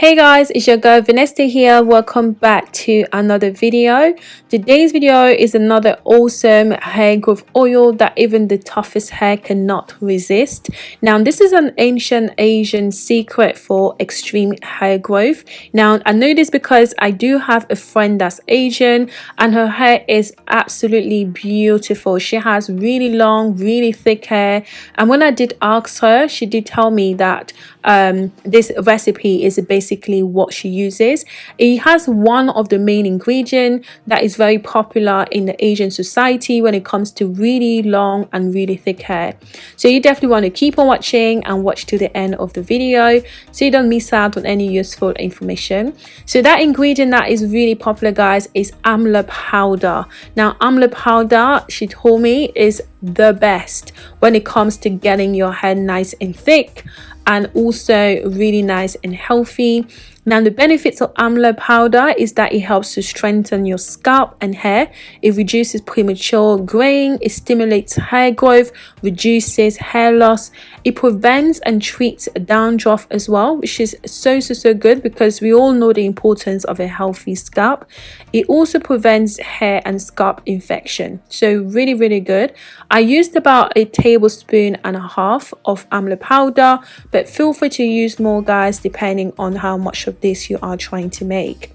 Hey guys, it's your girl Vanessa here. Welcome back to another video. Today's video is another awesome hair growth oil that even the toughest hair cannot resist. Now, this is an ancient Asian secret for extreme hair growth. Now, I know this because I do have a friend that's Asian and her hair is absolutely beautiful. She has really long, really thick hair. And when I did ask her, she did tell me that um, this recipe is basically what she uses. It has one of the main ingredient that is very popular in the Asian society when it comes to really long and really thick hair. So you definitely want to keep on watching and watch to the end of the video so you don't miss out on any useful information. So that ingredient that is really popular guys is amla powder. Now amla powder she told me is the best when it comes to getting your hair nice and thick and also really nice and healthy now the benefits of amla powder is that it helps to strengthen your scalp and hair. It reduces premature graying, it stimulates hair growth, reduces hair loss. It prevents and treats dandruff as well, which is so so so good because we all know the importance of a healthy scalp. It also prevents hair and scalp infection. So really really good. I used about a tablespoon and a half of amla powder, but feel free to use more guys depending on how much of this you are trying to make.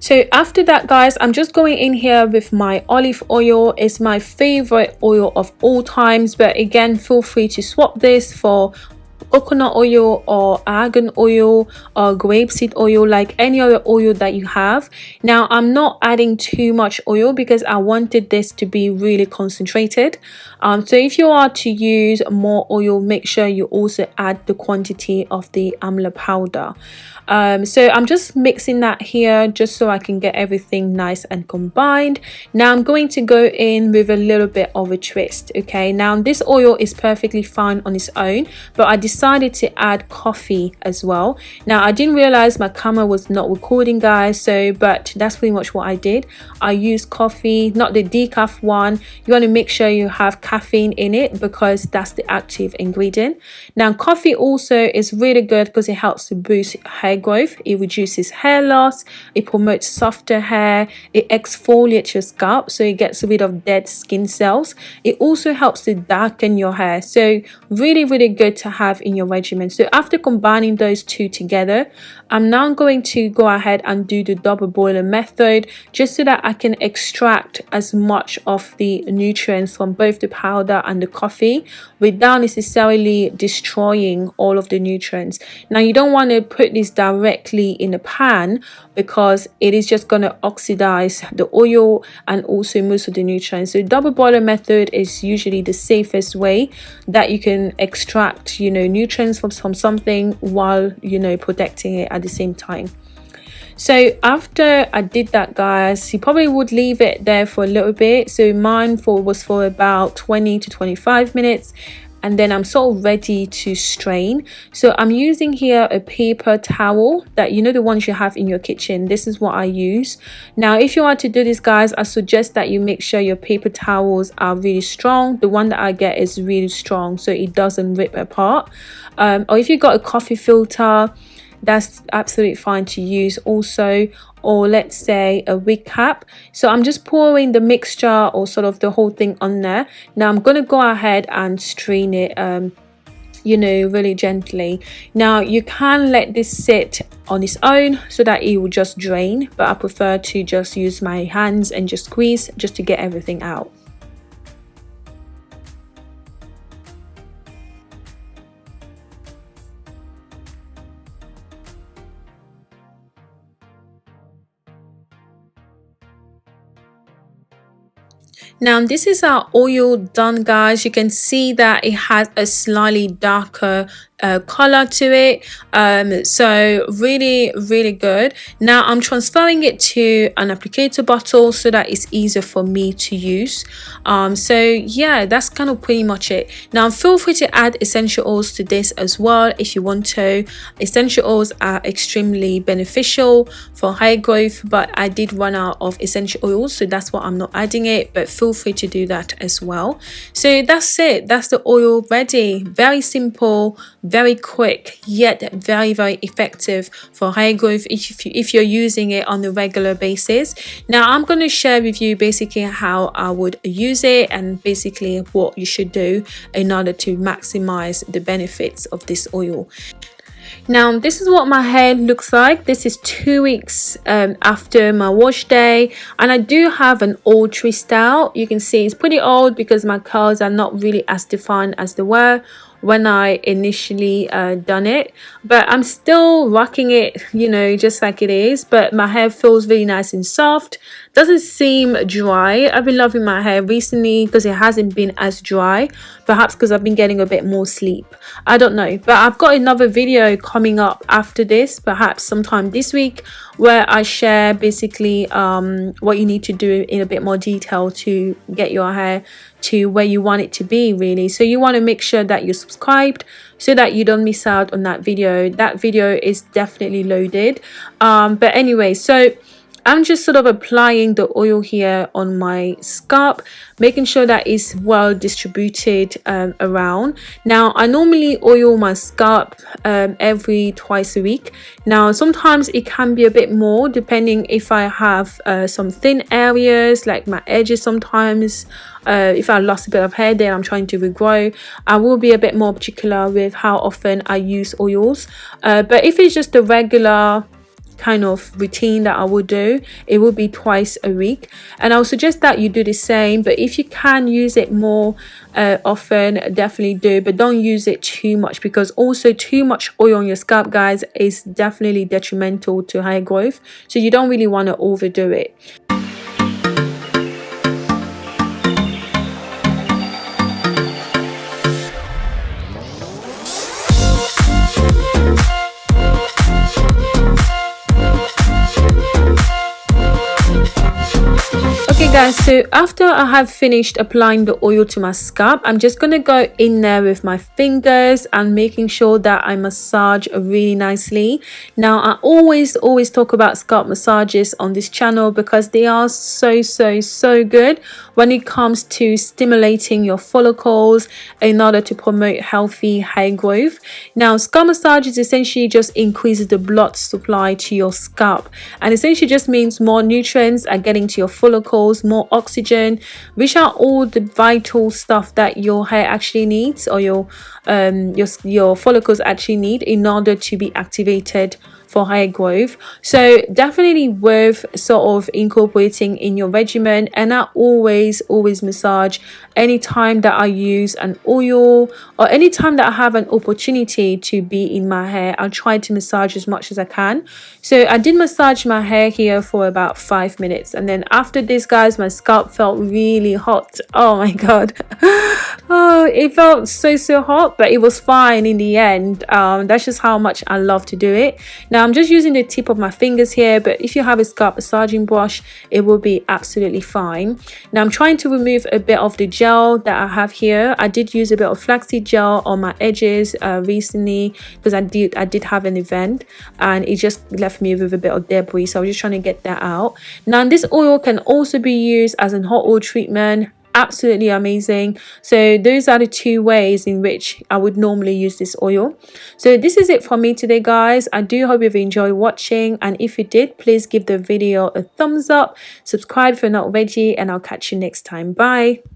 So after that guys i'm just going in here with my olive oil. It's my favorite oil of all times. But again feel free to swap this for coconut oil or argan oil or grapeseed oil like any other oil that you have. Now i'm not adding too much oil because i wanted this to be really concentrated. Um, so if you are to use more oil make sure you also add the quantity of the amla powder. Um, so i'm just mixing that here just so i can get everything nice and combined. Now i'm going to go in with a little bit of a twist okay? Now this oil is perfectly fine on its own but i decided to add coffee as well. Now i didn't realize my camera was not recording guys so but that's pretty much what i did. I used coffee not the decaf one. You want to make sure you have caffeine in it because that's the active ingredient. Now coffee also is really good because it helps to boost hair growth. It reduces hair loss. It promotes softer hair. It exfoliates your scalp so it gets rid of dead skin cells. It also helps to darken your hair. So really really good to have in your regimen so after combining those two together i'm now going to go ahead and do the double boiler method just so that i can extract as much of the nutrients from both the powder and the coffee without necessarily destroying all of the nutrients. Now you don't want to put this directly in a pan because it is just going to oxidize the oil and also most of the nutrients. So double boiler method is usually the safest way that you can extract you know nutrients from, from something while you know protecting it at the same time so after i did that guys you probably would leave it there for a little bit so mine for was for about 20 to 25 minutes and then I'm sort of ready to strain. So I'm using here a paper towel that you know the ones you have in your kitchen. This is what I use. Now if you want to do this guys, I suggest that you make sure your paper towels are really strong. The one that I get is really strong so it doesn't rip apart. Um, or if you got a coffee filter, that's absolutely fine to use also. Or let's say a wig cap. So i'm just pouring the mixture or sort of the whole thing on there. Now i'm to go ahead and strain it um you know really gently. Now you can let this sit on its own so that it will just drain but i prefer to just use my hands and just squeeze just to get everything out now this is our oil done guys. You can see that it has a slightly darker uh, color to it. Um, so really really good. Now I'm transferring it to an applicator bottle so that it's easier for me to use. Um, so yeah that's kind of pretty much it. Now feel free to add essential oils to this as well if you want to. Essential oils are extremely beneficial for hair growth but I did run out of essential oils so that's why I'm not adding it but feel free to do that as well. So that's it. That's the oil ready. Very simple very quick yet very very effective for hair growth if, you, if you're using it on a regular basis. Now i'm going to share with you basically how i would use it and basically what you should do in order to maximize the benefits of this oil. Now this is what my hair looks like. This is two weeks um, after my wash day and i do have an old twist style. You can see it's pretty old because my curls are not really as defined as they were when I initially uh, done it but I'm still rocking it you know just like it is but my hair feels really nice and soft. Doesn't seem dry. I've been loving my hair recently because it hasn't been as dry perhaps because I've been getting a bit more sleep. I don't know but I've got another video coming up after this perhaps sometime this week where I share basically um, what you need to do in a bit more detail to get your hair to where you want it to be really. So you want to make sure that you're subscribed so that you don't miss out on that video. That video is definitely loaded. Um, but anyway so I'm just sort of applying the oil here on my scalp making sure that it's well distributed um, around. Now I normally oil my scalp um, every twice a week. Now sometimes it can be a bit more depending if I have uh, some thin areas like my edges sometimes. Uh, if I lost a bit of hair then I'm trying to regrow. I will be a bit more particular with how often I use oils. Uh, but if it's just a regular kind of routine that I will do it will be twice a week. And I'll suggest that you do the same but if you can use it more uh, often definitely do but don't use it too much because also too much oil on your scalp guys is definitely detrimental to hair growth. So you don't really want to overdo it guys so after i have finished applying the oil to my scalp i'm just gonna go in there with my fingers and making sure that i massage really nicely. Now i always always talk about scalp massages on this channel because they are so so so good when it comes to stimulating your follicles in order to promote healthy hair growth. Now scalp massage is essentially just increases the blood supply to your scalp and essentially just means more nutrients are getting to your follicles more oxygen which are all the vital stuff that your hair actually needs or your um your your follicles actually need in order to be activated for hair growth. So definitely worth sort of incorporating in your regimen. And i always always massage anytime that i use an oil or anytime that i have an opportunity to be in my hair. I'll try to massage as much as i can. So i did massage my hair here for about five minutes. And then after this guys my scalp felt really hot. Oh my god. Oh it felt so so hot but it was fine in the end. Um that's just how much i love to do it. Now I'm just using the tip of my fingers here, but if you have a scalp massaging brush, it will be absolutely fine. Now I'm trying to remove a bit of the gel that I have here. I did use a bit of flaxseed gel on my edges uh, recently because I did I did have an event and it just left me with a bit of debris. So I was just trying to get that out. Now this oil can also be used as a hot oil treatment absolutely amazing. So those are the two ways in which i would normally use this oil. So this is it for me today guys. I do hope you've enjoyed watching and if you did please give the video a thumbs up subscribe if you're not already and i'll catch you next time. Bye